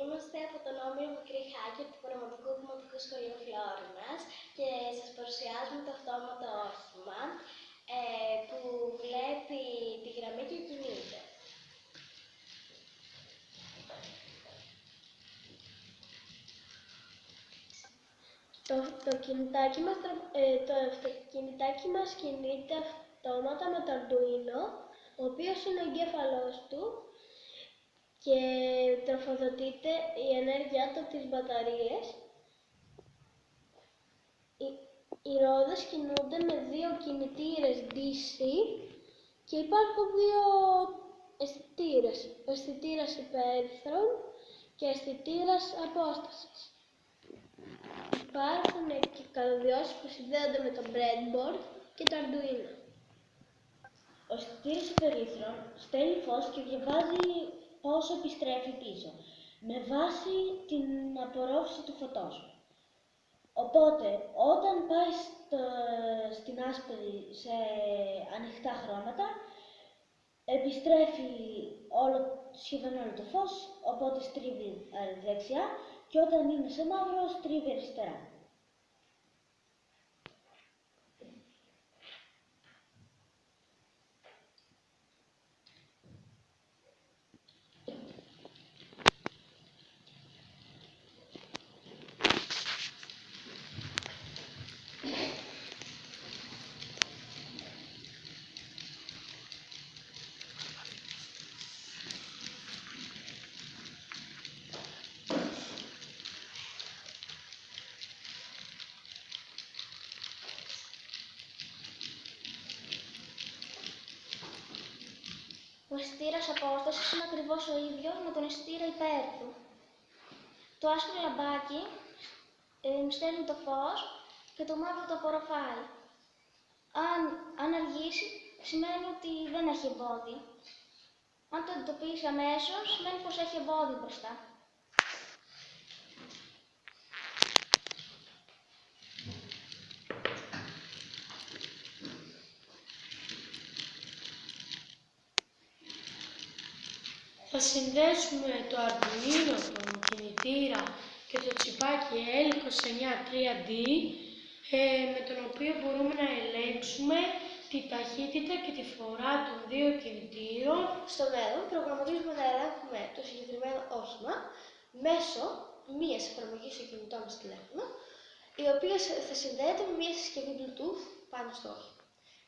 Είμαστε από τον Όμιλο Μικρή Χάκη του Πραγματικού Δημοτικού Σχολείου Φλόρινας και σας παρουσιάζουμε το αυτόματο όχημα ε, που βλέπει τη γραμμή και κινείται. Το, το, κινητάκι μας, ε, το αυτοκινητάκι μας κινείται αυτόματα με το Arduino, ο οποίος είναι ο εγκέφαλός του και τροφοδοτείται η ενέργειά του από τις μπαταρίες. Οι, οι ρόδες κινούνται με δύο κινητήρες DC και υπάρχουν δύο αισθητήρες. Ο αισθητήρας υπέρθρων και αισθητήρας απόστασης. Υπάρχουν και καλωδιώσεις που συνδέονται με το breadboard και το Arduino. Ο αισθητήρας υπερήθρων στέλνει φως και διαβάζει πόσο επιστρέφει πίσω, με βάση την απορρόφηση του φωτός. Οπότε, όταν πάει στην άσπρη σε ανοιχτά χρώματα, επιστρέφει όλο, σχεδόν όλο το φως, οπότε στρίβει δεξιά και όταν είναι σε μαύρο στρίβει αριστερά. Ο αισθητήρα απόστασης είναι ακριβώς ο ίδιος με τον αισθητήρα υπέρ του. Το άσπρο λαμπάκι ε, στέλνει το φως και το μαύρο το απορροφάει. Αν, αν αργήσει, σημαίνει ότι δεν έχει εμπόδιο. Αν το εντοπίσει αμέσως, σημαίνει πως έχει εμπόδιο μπροστά. Θα συνδέσουμε το Arduino, τον κινητήρα και το τσιπάκι L293D ε, με τον οποίο μπορούμε να ελέγξουμε τη ταχύτητα και τη φορά των δύο κινητήρων. Στο μέλλον προγραμματίζουμε να ελέγχουμε το συγκεκριμένο όχημα μέσω μίας εφαρμογής στο κινητό μας τηλέφωνο, η οποία θα συνδέεται με μια συσκευή Bluetooth πάνω στο όχημα.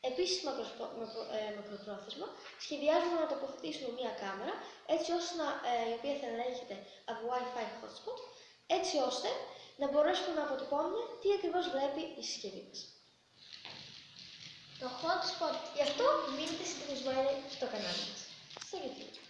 Επίσης, ε, μακροπρόθεσμα, σχεδιάζουμε να τοποθετήσουμε μία κάμερα, έτσι ώστε να, ε, η οποία θα ελέγχεται από Wi-Fi hotspot, έτσι ώστε να μπορέσουμε να αποτυπώνουμε τι ακριβώς βλέπει η συσκευή μας. Το hotspot, γι' αυτό μείνετε συντονισμένοι στο κανάλι μας, στο YouTube.